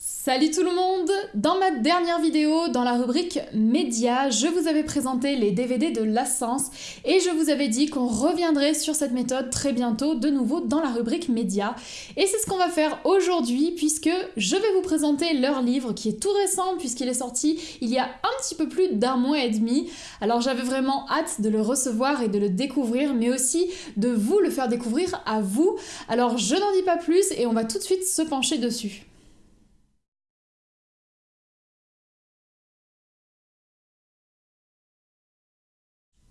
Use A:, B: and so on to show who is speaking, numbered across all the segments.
A: Salut tout le monde Dans ma dernière vidéo, dans la rubrique médias, je vous avais présenté les DVD de l'Assens et je vous avais dit qu'on reviendrait sur cette méthode très bientôt de nouveau dans la rubrique médias. Et c'est ce qu'on va faire aujourd'hui puisque je vais vous présenter leur livre qui est tout récent puisqu'il est sorti il y a un petit peu plus d'un mois et demi. Alors j'avais vraiment hâte de le recevoir et de le découvrir mais aussi de vous le faire découvrir à vous. Alors je n'en dis pas plus et on va tout de suite se pencher dessus.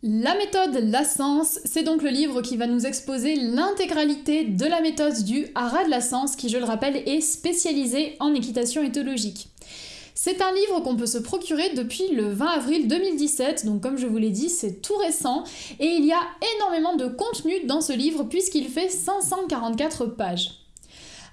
A: La méthode Lassens, c'est donc le livre qui va nous exposer l'intégralité de la méthode du Haras de Lassens qui, je le rappelle, est spécialisé en équitation éthologique. C'est un livre qu'on peut se procurer depuis le 20 avril 2017, donc comme je vous l'ai dit, c'est tout récent, et il y a énormément de contenu dans ce livre puisqu'il fait 544 pages.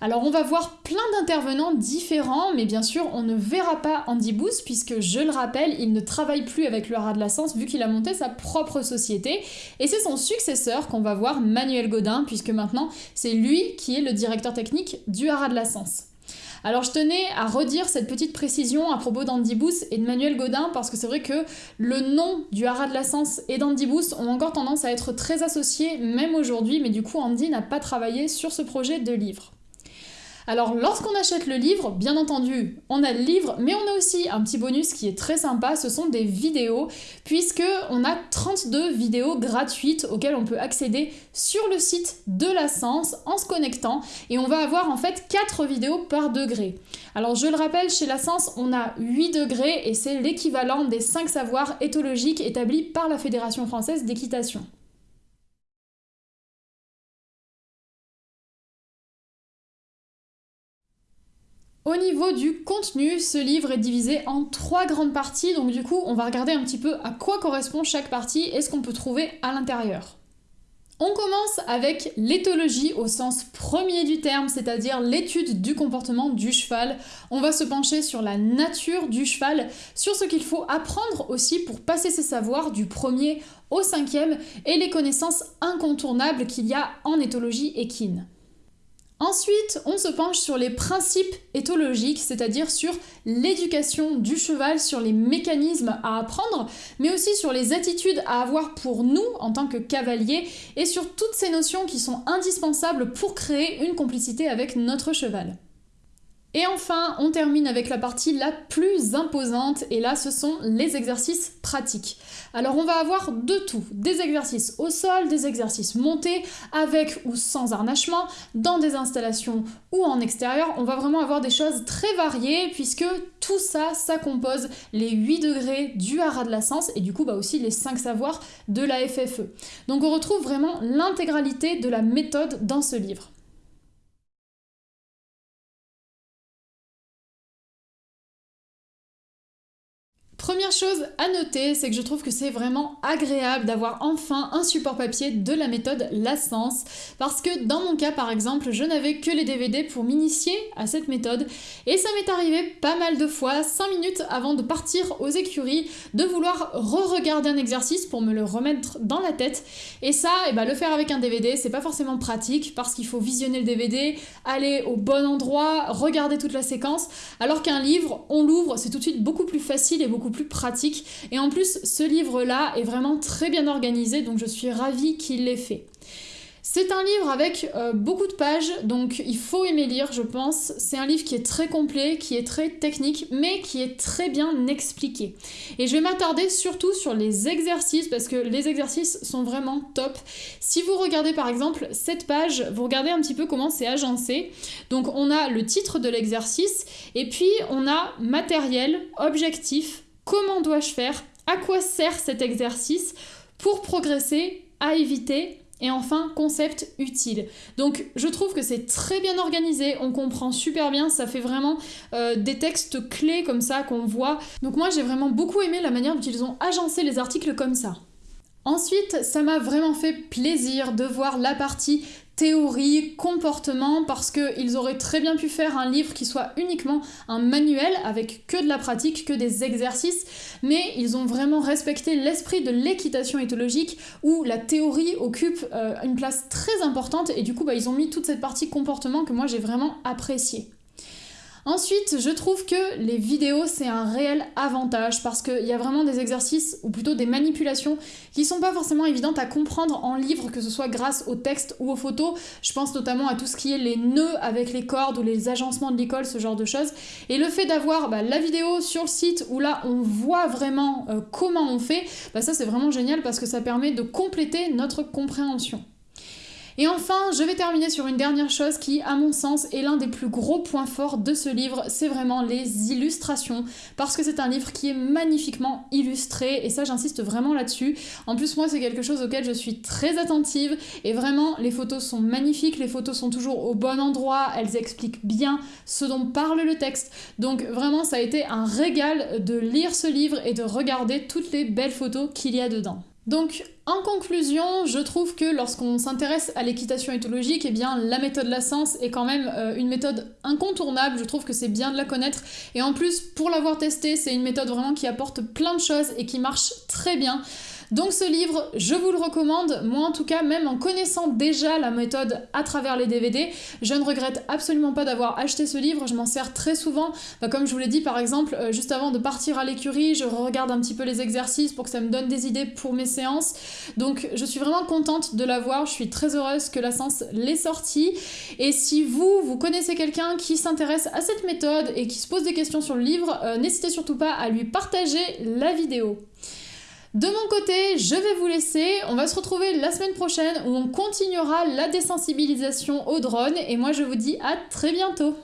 A: Alors on va voir plein d'intervenants différents, mais bien sûr on ne verra pas Andy Booth puisque je le rappelle, il ne travaille plus avec le Haras de la Sens vu qu'il a monté sa propre société et c'est son successeur qu'on va voir Manuel Godin puisque maintenant c'est lui qui est le directeur technique du Haras de la Sens. Alors je tenais à redire cette petite précision à propos d'Andy Booth et de Manuel Godin parce que c'est vrai que le nom du Haras de la Sens et d'Andy Booth ont encore tendance à être très associés même aujourd'hui mais du coup Andy n'a pas travaillé sur ce projet de livre. Alors lorsqu'on achète le livre, bien entendu, on a le livre, mais on a aussi un petit bonus qui est très sympa, ce sont des vidéos, puisque on a 32 vidéos gratuites auxquelles on peut accéder sur le site de la Sens en se connectant, et on va avoir en fait 4 vidéos par degré. Alors je le rappelle, chez la Sens, on a 8 degrés, et c'est l'équivalent des 5 savoirs éthologiques établis par la Fédération française d'équitation. Au niveau du contenu, ce livre est divisé en trois grandes parties, donc du coup on va regarder un petit peu à quoi correspond chaque partie et ce qu'on peut trouver à l'intérieur. On commence avec l'éthologie au sens premier du terme, c'est-à-dire l'étude du comportement du cheval. On va se pencher sur la nature du cheval, sur ce qu'il faut apprendre aussi pour passer ses savoirs du premier au cinquième et les connaissances incontournables qu'il y a en éthologie équine. Ensuite, on se penche sur les principes éthologiques, c'est-à-dire sur l'éducation du cheval, sur les mécanismes à apprendre, mais aussi sur les attitudes à avoir pour nous en tant que cavaliers, et sur toutes ces notions qui sont indispensables pour créer une complicité avec notre cheval. Enfin, on termine avec la partie la plus imposante, et là ce sont les exercices pratiques. Alors on va avoir de tout, des exercices au sol, des exercices montés, avec ou sans harnachement, dans des installations ou en extérieur, on va vraiment avoir des choses très variées, puisque tout ça, ça compose les 8 degrés du haras de la sens, et du coup bah aussi les 5 savoirs de la FFE. Donc on retrouve vraiment l'intégralité de la méthode dans ce livre. Première chose à noter, c'est que je trouve que c'est vraiment agréable d'avoir enfin un support papier de la méthode Lassens, parce que dans mon cas par exemple, je n'avais que les DVD pour m'initier à cette méthode, et ça m'est arrivé pas mal de fois, 5 minutes avant de partir aux écuries, de vouloir re-regarder un exercice pour me le remettre dans la tête, et ça, et eh ben, le faire avec un DVD, c'est pas forcément pratique, parce qu'il faut visionner le DVD, aller au bon endroit, regarder toute la séquence, alors qu'un livre, on l'ouvre, c'est tout de suite beaucoup plus facile et beaucoup plus pratique. Et en plus, ce livre-là est vraiment très bien organisé, donc je suis ravie qu'il l'ait fait. C'est un livre avec euh, beaucoup de pages, donc il faut aimer lire, je pense. C'est un livre qui est très complet, qui est très technique, mais qui est très bien expliqué. Et je vais m'attarder surtout sur les exercices, parce que les exercices sont vraiment top. Si vous regardez par exemple cette page, vous regardez un petit peu comment c'est agencé. Donc on a le titre de l'exercice, et puis on a matériel, objectif, Comment dois-je faire À quoi sert cet exercice pour progresser À éviter et enfin, concept utile. Donc je trouve que c'est très bien organisé, on comprend super bien, ça fait vraiment euh, des textes clés comme ça qu'on voit. Donc moi j'ai vraiment beaucoup aimé la manière dont ils ont agencé les articles comme ça. Ensuite, ça m'a vraiment fait plaisir de voir la partie théorie, comportement, parce qu'ils auraient très bien pu faire un livre qui soit uniquement un manuel avec que de la pratique, que des exercices, mais ils ont vraiment respecté l'esprit de l'équitation éthologique où la théorie occupe euh, une place très importante et du coup bah, ils ont mis toute cette partie comportement que moi j'ai vraiment apprécié. Ensuite, je trouve que les vidéos, c'est un réel avantage parce qu'il y a vraiment des exercices, ou plutôt des manipulations, qui sont pas forcément évidentes à comprendre en livre, que ce soit grâce au texte ou aux photos. Je pense notamment à tout ce qui est les nœuds avec les cordes ou les agencements de l'école, ce genre de choses. Et le fait d'avoir bah, la vidéo sur le site où là on voit vraiment euh, comment on fait, bah, ça c'est vraiment génial parce que ça permet de compléter notre compréhension. Et enfin, je vais terminer sur une dernière chose qui, à mon sens, est l'un des plus gros points forts de ce livre, c'est vraiment les illustrations, parce que c'est un livre qui est magnifiquement illustré, et ça j'insiste vraiment là-dessus. En plus, moi, c'est quelque chose auquel je suis très attentive, et vraiment, les photos sont magnifiques, les photos sont toujours au bon endroit, elles expliquent bien ce dont parle le texte. Donc vraiment, ça a été un régal de lire ce livre et de regarder toutes les belles photos qu'il y a dedans. Donc, en conclusion, je trouve que lorsqu'on s'intéresse à l'équitation éthologique, eh bien, la méthode Lassens est quand même euh, une méthode incontournable. Je trouve que c'est bien de la connaître. Et en plus, pour l'avoir testée, c'est une méthode vraiment qui apporte plein de choses et qui marche très bien. Donc ce livre, je vous le recommande. Moi en tout cas, même en connaissant déjà la méthode à travers les DVD, je ne regrette absolument pas d'avoir acheté ce livre. Je m'en sers très souvent. Bah, comme je vous l'ai dit par exemple, euh, juste avant de partir à l'écurie, je regarde un petit peu les exercices pour que ça me donne des idées pour mes séances. Donc je suis vraiment contente de l'avoir. Je suis très heureuse que la séance l'ait sortie. Et si vous, vous connaissez quelqu'un qui s'intéresse à cette méthode et qui se pose des questions sur le livre, euh, n'hésitez surtout pas à lui partager la vidéo. De mon côté, je vais vous laisser. On va se retrouver la semaine prochaine où on continuera la désensibilisation au drone. Et moi, je vous dis à très bientôt.